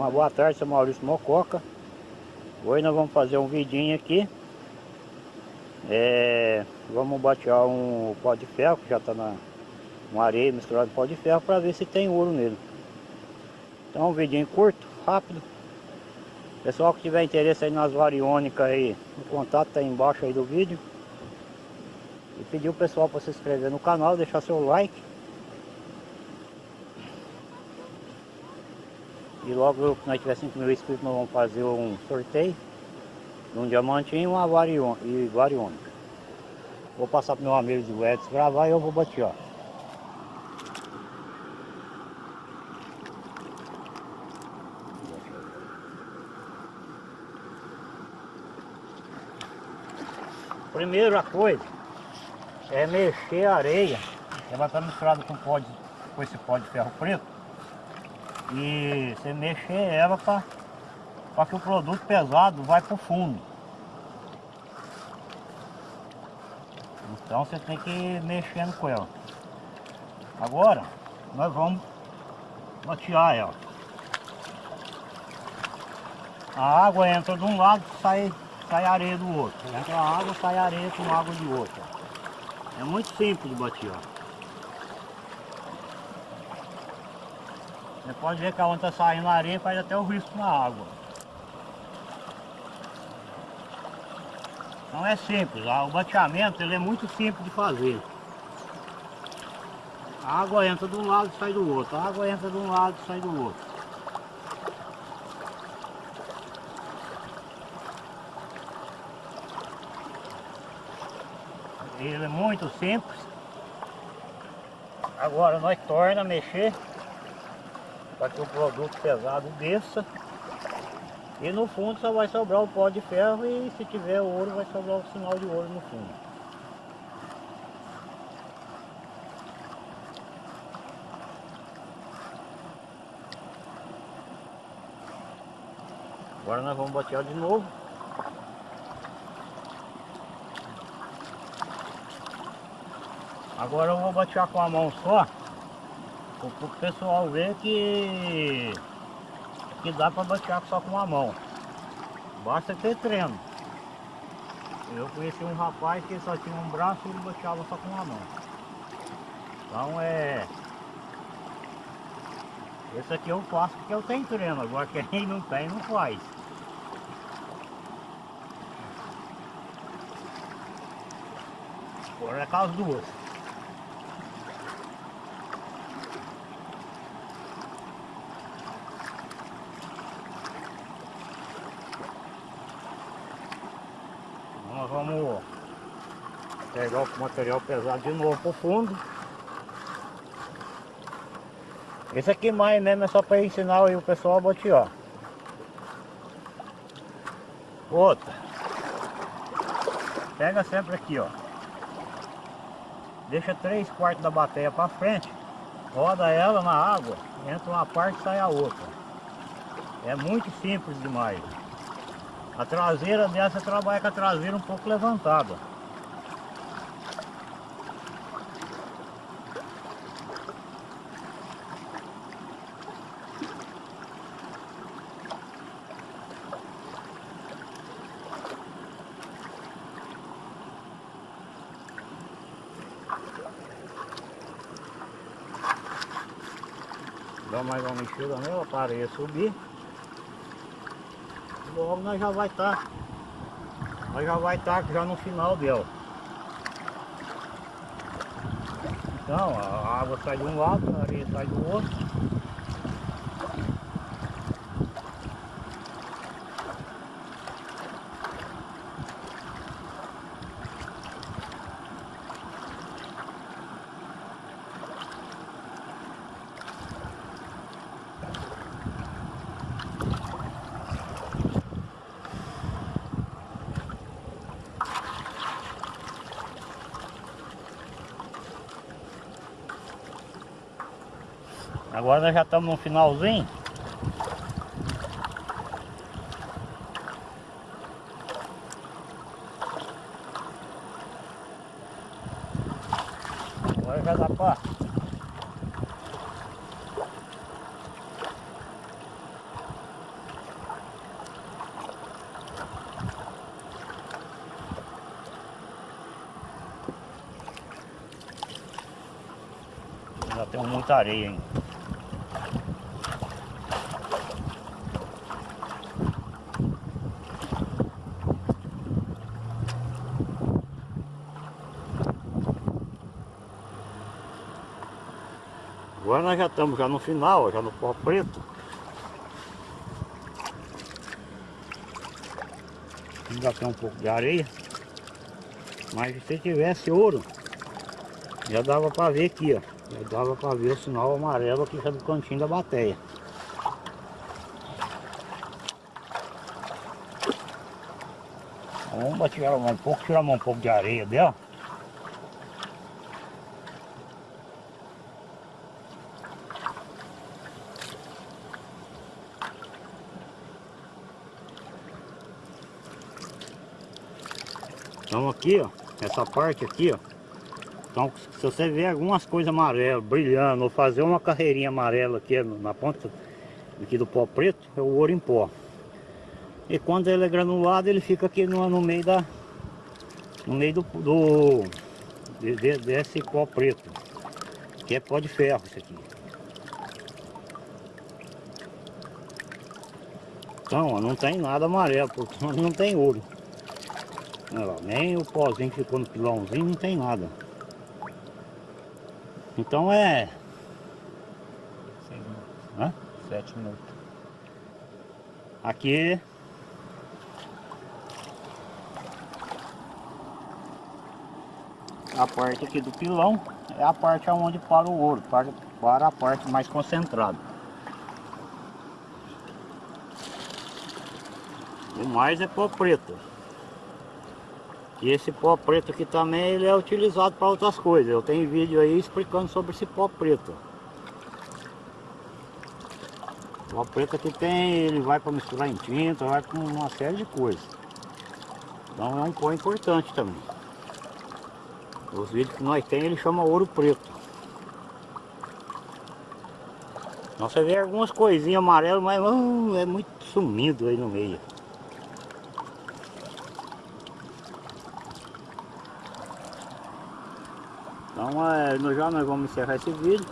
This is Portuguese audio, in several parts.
Uma boa tarde, sou Maurício Mococa. Hoje nós vamos fazer um vidinho aqui. É, vamos batear um pó de ferro que já está na uma areia misturada com pó de ferro para ver se tem ouro nele. Então um vidinho curto, rápido. Pessoal que tiver interesse aí nas variônicas aí, o contato está embaixo aí do vídeo. E pedir o pessoal para se inscrever no canal, deixar seu like. E logo que nós tiver 5 mil inscritos nós vamos fazer um sorteio de um diamantinho e uma variônica. Vou passar para meu amigo de Edson gravar e eu vou bater, Primeira coisa é mexer a areia. Ela está misturada com, pó de, com esse pó de ferro preto. E você mexer ela para que o produto pesado vai para o fundo. Então você tem que ir mexendo com ela. Agora nós vamos batear ela. A água entra de um lado e sai sai areia do outro. Entra a água, sai areia com água de outro. É muito simples de bater, Você pode ver que onde está saindo a areia faz até o risco na água. Então é simples, o bateamento ele é muito simples de fazer. A água entra de um lado e sai do outro, a água entra de um lado e sai do outro. Ele é muito simples. Agora nós torna a mexer para que o produto pesado desça. E no fundo só vai sobrar o pó de ferro e se tiver ouro vai sobrar o sinal de ouro no fundo. Agora nós vamos bater de novo. Agora eu vou batear com a mão só, o pessoal ver que, que dá para batear só com a mão. Basta ter treino. Eu conheci um rapaz que só tinha um braço e ele bateava só com uma mão. Então é... Esse aqui eu faço porque eu tenho treino, agora quem não tem não faz. Agora é com as duas. vamos o material pesado de novo pro fundo. Esse aqui mais mesmo é só para ensinar o pessoal a botear. Outra. Pega sempre aqui, ó. Deixa três quartos da bateria para frente. Roda ela na água. Entra uma parte e sai a outra. É muito simples demais. A traseira dessa trabalha com a traseira um pouco levantada. Dá mais uma mexida nela para areia subir logo nós já vai estar tá, nós já vai estar tá já no final dela então a água sai de um lado a areia sai do outro Agora nós já estamos no finalzinho. Agora já dá para... Já tem muita areia hein? Agora nós já estamos já no final, já no pó preto. Ainda tem um pouco de areia. Mas se tivesse ouro, já dava para ver aqui, ó. Já dava para ver o sinal amarelo aqui já do cantinho da bateia. Vamos tirar um pouco, tirar um pouco de areia dela. Então aqui, ó, essa parte aqui, ó. Então se você ver algumas coisas amarelas brilhando, ou fazer uma carreirinha amarela aqui na ponta aqui do pó preto, é o ouro em pó. E quando ele é granulado, ele fica aqui no, no meio da. No meio do. do de, de, desse pó preto. Que é pó de ferro isso aqui. Então, ó, não tem nada amarelo, porque não tem ouro. Nem o pozinho que ficou no pilãozinho não tem nada. Então é... Seis minutos. Hã? Sete minutos. Aqui... A parte aqui do pilão é a parte onde para o ouro, para, para a parte mais concentrada. O mais é pó preto. E esse pó preto aqui também ele é utilizado para outras coisas. Eu tenho vídeo aí explicando sobre esse pó preto. O pó preto aqui tem, ele vai para misturar em tinta, vai com uma série de coisas. Então é um pó importante também. Os vídeos que nós temos ele chama ouro preto. Você vê algumas coisinhas amarelas, mas uh, é muito sumido aí no meio. Então é, nós já nós vamos encerrar esse vídeo.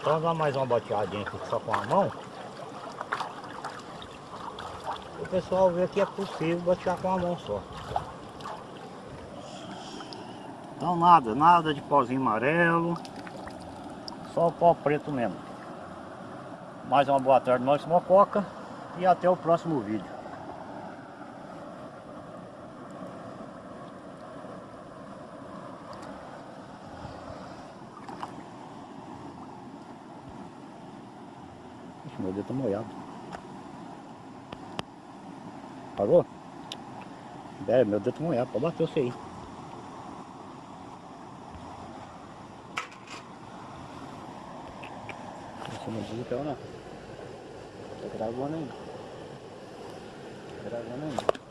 Então dá mais uma boteadinha aqui só com a mão. O pessoal vê que é possível botear com a mão só. Então nada, nada de pozinho amarelo. Só o pó preto mesmo. Mais uma boa tarde, nós Mococa. E até o próximo vídeo. Ixi, meu dedo tá molhado. Parou? É, meu dedo tá molhado, pode bater você aí. Viu que não? Tá gravando ainda. Tá gravando ainda.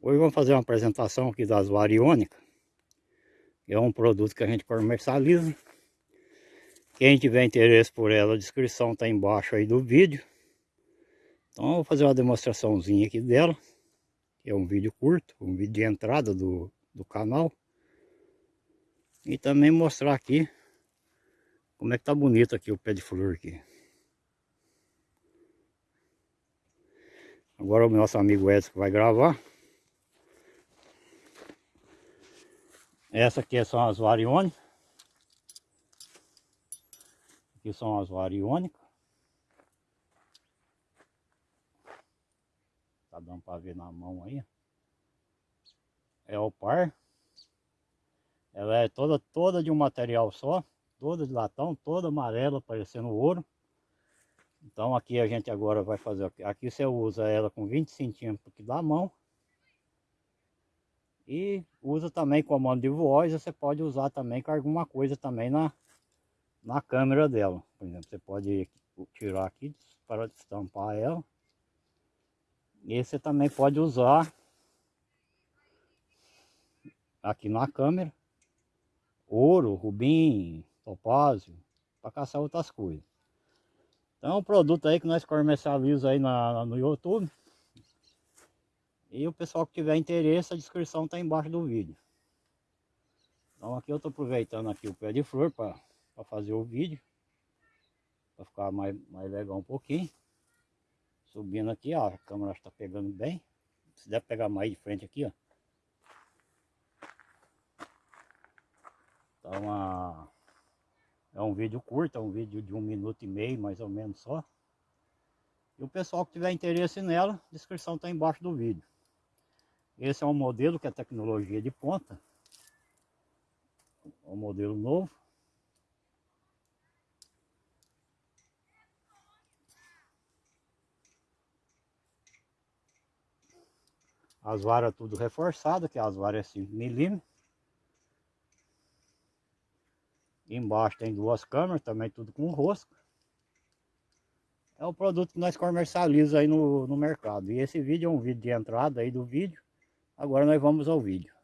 Hoje vamos fazer uma apresentação aqui das variônicas. É um produto que a gente comercializa. Quem tiver interesse por ela, a descrição está embaixo aí do vídeo. Então eu vou fazer uma demonstraçãozinha aqui dela. É um vídeo curto, um vídeo de entrada do, do canal. E também mostrar aqui como é que tá bonito aqui o pé de flor aqui. Agora o nosso amigo Edson vai gravar. Essa aqui são as variônicas. Aqui são as variônicas. Tá dando para ver na mão aí. É o par. Ela é toda, toda de um material só. Toda de latão, toda amarela, parecendo ouro. Então aqui a gente agora vai fazer... Aqui você usa ela com 20 centímetros da mão. E usa também comando de voz, você pode usar também com alguma coisa também na, na câmera dela. Por exemplo, você pode tirar aqui para estampar ela. E você também pode usar aqui na câmera ouro, rubim, topázio, para caçar outras coisas. Então é um produto aí que nós comercializamos aí na, no YouTube. E o pessoal que tiver interesse, a descrição está embaixo do vídeo. Então aqui eu estou aproveitando aqui o pé de flor para fazer o vídeo. Para ficar mais, mais legal um pouquinho. Subindo aqui, ó, a câmera está pegando bem. Se der pegar mais de frente aqui, ó. Então, a... é um vídeo curto, é um vídeo de um minuto e meio, mais ou menos só. E o pessoal que tiver interesse nela, a descrição está embaixo do vídeo. Esse é um modelo que é tecnologia de ponta. É um modelo novo. As varas tudo reforçadas, que as varas é 5 milímetros. Embaixo tem duas câmeras, também tudo com rosca. É o produto que nós comercializamos aí no, no mercado. E esse vídeo é um vídeo de entrada aí do vídeo. Agora nós vamos ao vídeo.